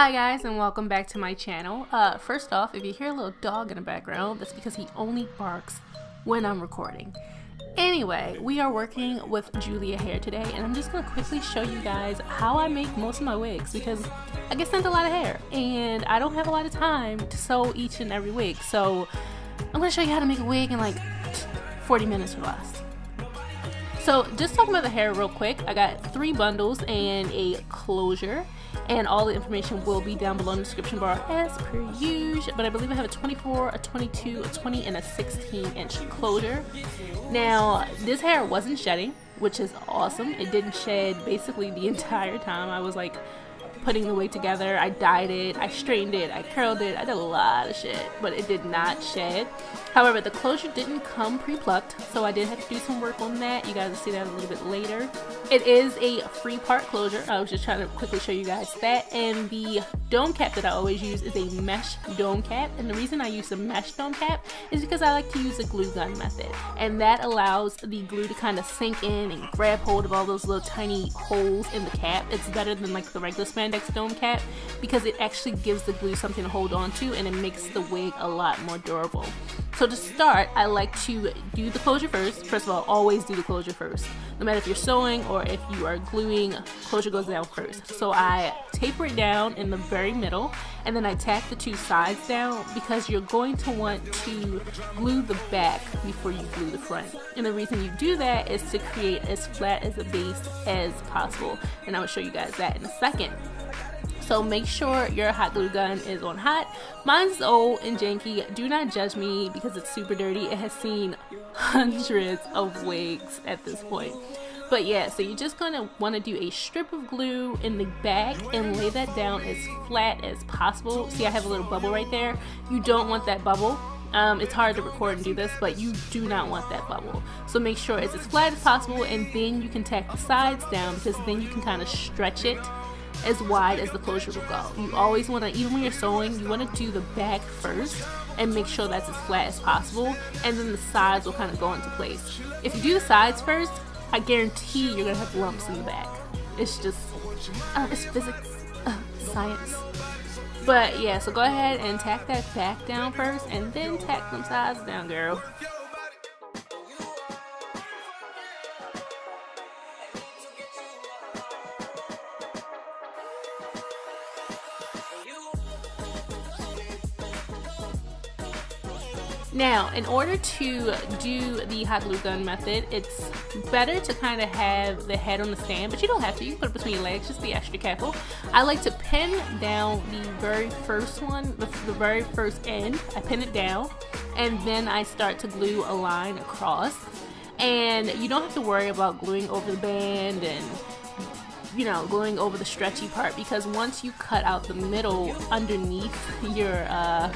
Hi guys and welcome back to my channel. Uh, first off, if you hear a little dog in the background, that's because he only barks when I'm recording. Anyway, we are working with Julia Hair today and I'm just going to quickly show you guys how I make most of my wigs because I get sent a lot of hair and I don't have a lot of time to sew each and every wig. So I'm going to show you how to make a wig in like 40 minutes or less. So just talking about the hair real quick, I got three bundles and a closure and all the information will be down below in the description bar as per usual. But I believe I have a 24 a 22 a 20 and a 16 inch closure. Now this hair wasn't shedding which is awesome. It didn't shed basically the entire time. I was like putting the wig together. I dyed it, I straightened it, I curled it, I did a lot of shit, but it did not shed. However, the closure didn't come pre-plucked, so I did have to do some work on that. You guys will see that a little bit later. It is a free part closure. I was just trying to quickly show you guys that. And the dome cap that I always use is a mesh dome cap. And the reason I use a mesh dome cap is because I like to use a glue gun method. And that allows the glue to kind of sink in and grab hold of all those little tiny holes in the cap. It's better than like the regular spandex dome cap because it actually gives the glue something to hold on to and it makes the wig a lot more durable. So to start, I like to do the closure first. First of all, always do the closure first. No matter if you're sewing or if you are gluing, closure goes down first. So I taper it down in the very middle and then I tack the two sides down because you're going to want to glue the back before you glue the front. And the reason you do that is to create as flat as a base as possible. And I will show you guys that in a second. So make sure your hot glue gun is on hot. Mine's old and janky. Do not judge me because it's super dirty. It has seen hundreds of wigs at this point. But yeah, so you're just going to want to do a strip of glue in the back and lay that down as flat as possible. See, I have a little bubble right there. You don't want that bubble. Um, it's hard to record and do this, but you do not want that bubble. So make sure it's as flat as possible and then you can tack the sides down because then you can kind of stretch it as wide as the closure will go. You always want to, even when you're sewing, you want to do the back first and make sure that's as flat as possible and then the sides will kind of go into place. If you do the sides first, I guarantee you're going to have lumps in the back. It's just, uh, it's physics, uh, science. But yeah, so go ahead and tack that back down first and then tack them sides down, girl. Now, in order to do the hot glue gun method, it's better to kind of have the head on the stand, but you don't have to. You can put it between your legs, just be extra careful. I like to pin down the very first one, the, the very first end. I pin it down, and then I start to glue a line across. And you don't have to worry about gluing over the band and you know, gluing over the stretchy part because once you cut out the middle underneath your uh,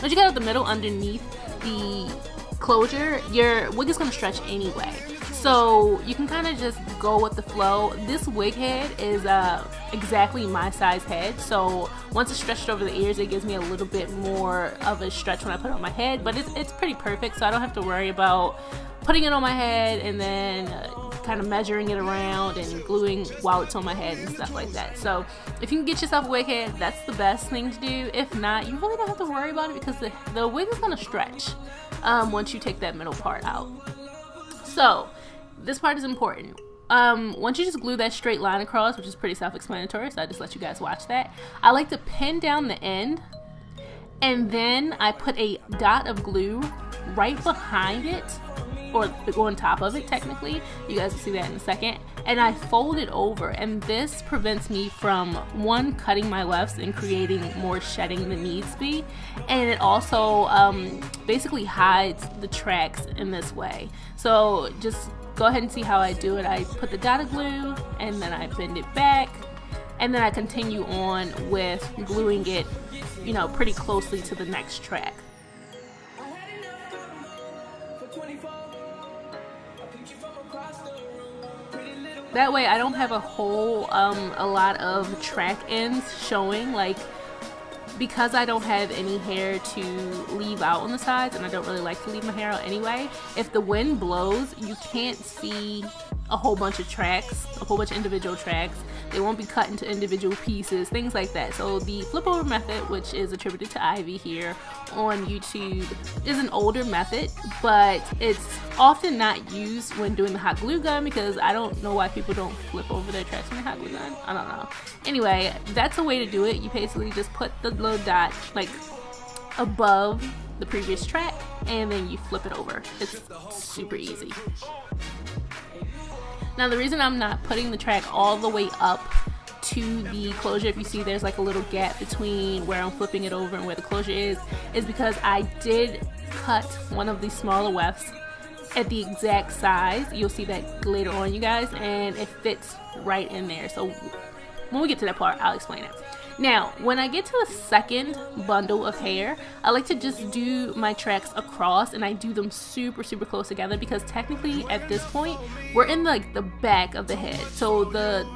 once you cut out the middle underneath the closure, your wig is going to stretch anyway. So you can kind of just go with the flow. This wig head is uh, exactly my size head. So once it's stretched over the ears, it gives me a little bit more of a stretch when I put it on my head. But it's, it's pretty perfect, so I don't have to worry about putting it on my head and then uh, kind of measuring it around and gluing while it's on my head and stuff like that. So if you can get yourself a wig head, that's the best thing to do. If not, you really don't have to worry about it because the, the wig is going to stretch um, once you take that middle part out. So this part is important. Um, once you just glue that straight line across, which is pretty self-explanatory, so I just let you guys watch that. I like to pin down the end and then I put a dot of glue right behind it or on top of it technically. You guys will see that in a second. And I fold it over and this prevents me from one cutting my wefts and creating more shedding than needs be. And it also um, basically hides the tracks in this way. So just go ahead and see how I do it. I put the dotted glue and then I bend it back. And then I continue on with gluing it you know pretty closely to the next track That way I don't have a whole, um, a lot of track ends showing, like, because I don't have any hair to leave out on the sides, and I don't really like to leave my hair out anyway, if the wind blows, you can't see a whole bunch of tracks, a whole bunch of individual tracks. They won't be cut into individual pieces, things like that. So the flip over method, which is attributed to Ivy here on YouTube, is an older method, but it's often not used when doing the hot glue gun because I don't know why people don't flip over their tracks in the hot glue gun. I don't know. Anyway, that's a way to do it. You basically just put the little dot like above the previous track and then you flip it over. It's super easy. Now the reason I'm not putting the track all the way up to the closure, if you see there's like a little gap between where I'm flipping it over and where the closure is, is because I did cut one of the smaller wefts at the exact size. You'll see that later on you guys and it fits right in there. So when we get to that part, I'll explain it. Now, when I get to the second bundle of hair, I like to just do my tracks across and I do them super, super close together because technically at this point, we're in like the back of the head. So the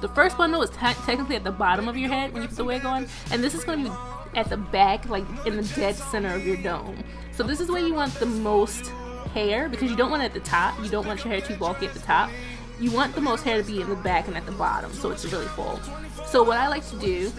the first bundle is te technically at the bottom of your head when you put the wig on, and this is going to be at the back, like in the dead center of your dome. So this is where you want the most hair because you don't want it at the top. You don't want your hair too bulky at the top you want the most hair to be in the back and at the bottom so it's really full. So what I like to do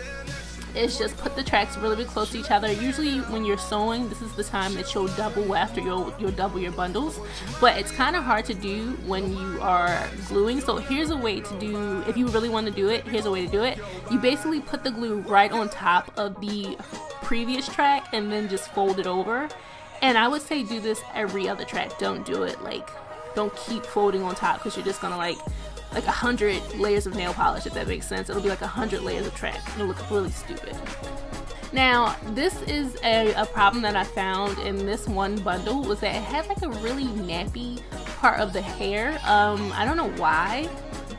is just put the tracks really, really close to each other. Usually when you're sewing, this is the time that you'll double weft or you'll, you'll double your bundles. But it's kind of hard to do when you are gluing. So here's a way to do, if you really want to do it, here's a way to do it. You basically put the glue right on top of the previous track and then just fold it over. And I would say do this every other track. Don't do it like don't keep folding on top because you're just gonna like like a hundred layers of nail polish if that makes sense. It'll be like a hundred layers of track it'll look really stupid. Now this is a, a problem that I found in this one bundle was that it had like a really nappy part of the hair. Um I don't know why.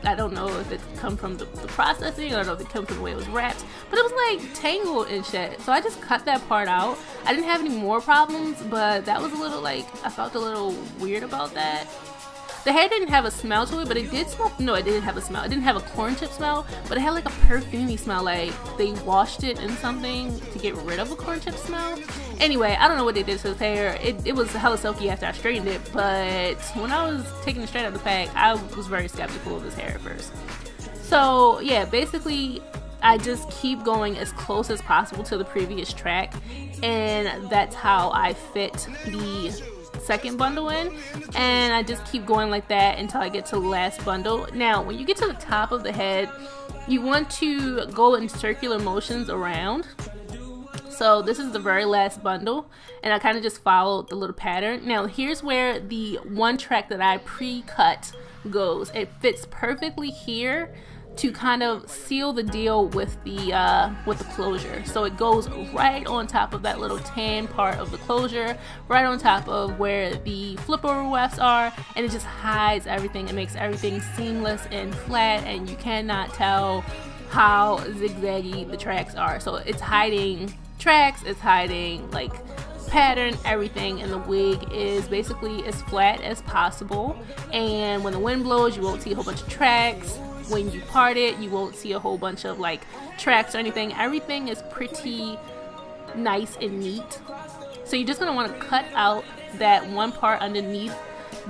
I don't know if it come from the, the processing I don't know if it comes from the way it was wrapped but it was like tangled and shit. So I just cut that part out. I didn't have any more problems but that was a little like I felt a little weird about that the hair didn't have a smell to it, but it did smell. No, it didn't have a smell. It didn't have a corn chip smell, but it had like a perfumey smell. Like they washed it in something to get rid of a corn chip smell. Anyway, I don't know what they did to his hair. It, it was hella silky after I straightened it, but when I was taking it straight out of the pack, I was very skeptical of his hair at first. So yeah, basically I just keep going as close as possible to the previous track and that's how I fit the second bundle in and I just keep going like that until I get to the last bundle. Now when you get to the top of the head you want to go in circular motions around so this is the very last bundle and I kind of just followed the little pattern. Now here's where the one track that I pre-cut goes. It fits perfectly here to kind of seal the deal with the uh, with the closure. So it goes right on top of that little tan part of the closure, right on top of where the flip over wefts are, and it just hides everything. It makes everything seamless and flat, and you cannot tell how zigzaggy the tracks are. So it's hiding tracks, it's hiding like pattern, everything, and the wig is basically as flat as possible. And when the wind blows, you won't see a whole bunch of tracks. When you part it you won't see a whole bunch of like tracks or anything. Everything is pretty nice and neat. So you're just going to want to cut out that one part underneath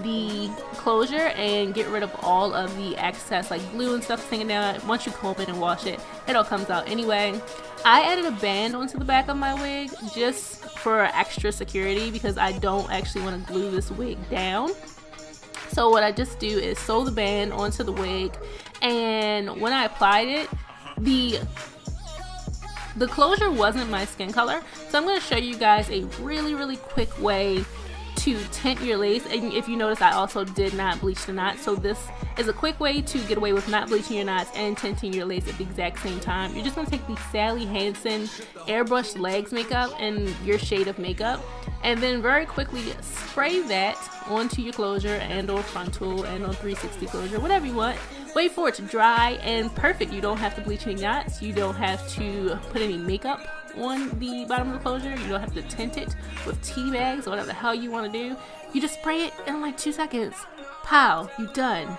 the closure and get rid of all of the excess like glue and stuff hanging down once you comb it and wash it it all comes out anyway. I added a band onto the back of my wig just for extra security because I don't actually want to glue this wig down. So what I just do is sew the band onto the wig and when I applied it, the the closure wasn't my skin color. So I'm going to show you guys a really, really quick way to tint your lace. And if you notice, I also did not bleach the knots. So this is a quick way to get away with not bleaching your knots and tinting your lace at the exact same time. You're just going to take the Sally Hansen Airbrush Legs makeup and your shade of makeup and then very quickly spray that onto your closure and or frontal and on 360 closure whatever you want wait for it to dry and perfect. You don't have to bleach any knots. You don't have to put any makeup on the bottom of the closure. You don't have to tint it with tea bags or whatever the hell you want to do. You just spray it in like two seconds. Pow you done.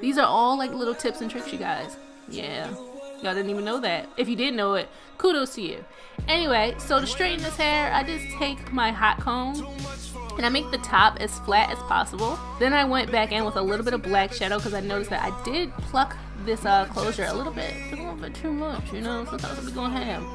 These are all like little tips and tricks you guys. Yeah. Y'all didn't even know that. If you did know it, kudos to you. Anyway, so to straighten this hair, I just take my hot comb and I make the top as flat as possible. Then I went back in with a little bit of black shadow because I noticed that I did pluck this uh, closure a little bit, a little bit too much, you know, sometimes we going ham.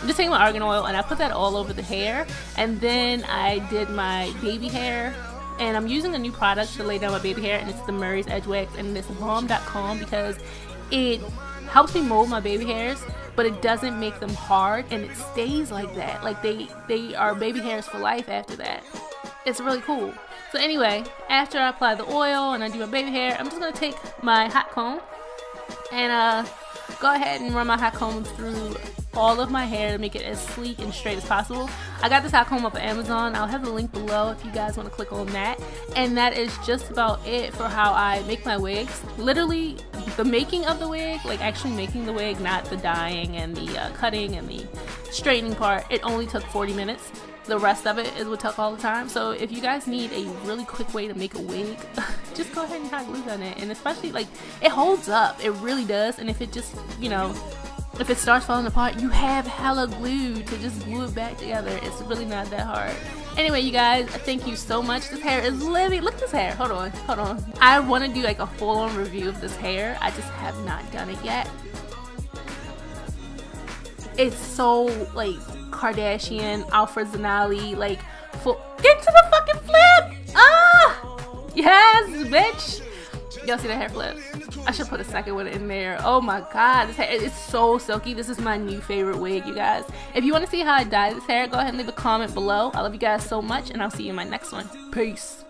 I'm just taking my argan oil and I put that all over the hair and then I did my baby hair and I'm using a new product to lay down my baby hair and it's the Murray's Edge Wax and it's balm.com because it helps me mold my baby hairs but it doesn't make them hard and it stays like that like they they are baby hairs for life after that it's really cool so anyway after I apply the oil and I do my baby hair I'm just gonna take my hot comb and uh go ahead and run my hot comb through all of my hair to make it as sleek and straight as possible. I got this hot comb off of Amazon. I'll have the link below if you guys want to click on that. And that is just about it for how I make my wigs. Literally, the making of the wig, like actually making the wig, not the dyeing and the uh, cutting and the straightening part, it only took 40 minutes. The rest of it is what took all the time. So if you guys need a really quick way to make a wig, just go ahead and hot glue on it. And especially like it holds up. It really does. And if it just, you know, if it starts falling apart, you have hella glue to just glue it back together. It's really not that hard. Anyway, you guys, thank you so much. This hair is living. Look at this hair. Hold on, hold on. I want to do like a full-on review of this hair. I just have not done it yet. It's so like Kardashian, Alfred Zanali, like full. Get to the fucking flip! Ah! Yes, bitch! Y'all see the hair flip? I should put a second one in there. Oh my god, this hair is so silky. This is my new favorite wig, you guys. If you want to see how I dye this hair, go ahead and leave a comment below. I love you guys so much, and I'll see you in my next one. Peace.